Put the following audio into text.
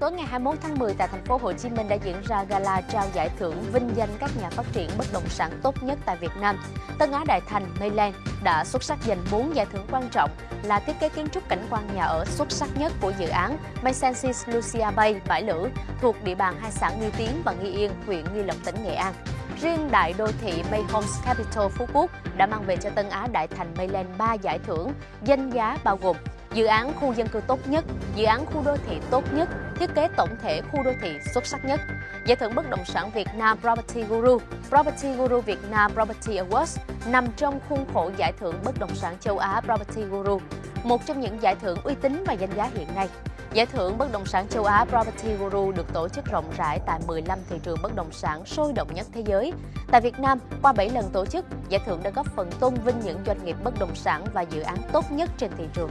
tối ngày 21 tháng 10 tại thành phố Hồ Chí Minh đã diễn ra gala trao giải thưởng vinh danh các nhà phát triển bất động sản tốt nhất tại Việt Nam. Tân Á Đại Thành Mayland đã xuất sắc giành 4 giải thưởng quan trọng là thiết kế kiến trúc cảnh quan nhà ở xuất sắc nhất của dự án Maysensis Lucia Bay Bãi Lữ thuộc địa bàn hai xã Nghi Tiến và Nghi Yên, huyện Nghi Lộc, tỉnh Nghệ An. Riêng đại đô thị May Homes Capital Phú Quốc đã mang về cho Tân Á Đại Thành Mayland 3 giải thưởng, danh giá bao gồm dự án khu dân cư tốt nhất, dự án khu đô thị tốt nhất, thiết kế tổng thể khu đô thị xuất sắc nhất. Giải thưởng bất động sản Việt Nam Property Guru, Property Guru Việt Nam Property Awards nằm trong khuôn khổ giải thưởng bất động sản châu Á Property Guru, một trong những giải thưởng uy tín và danh giá hiện nay. Giải thưởng bất động sản châu Á Property Guru được tổ chức rộng rãi tại 15 thị trường bất động sản sôi động nhất thế giới. Tại Việt Nam, qua 7 lần tổ chức, giải thưởng đã góp phần tôn vinh những doanh nghiệp bất động sản và dự án tốt nhất trên thị trường.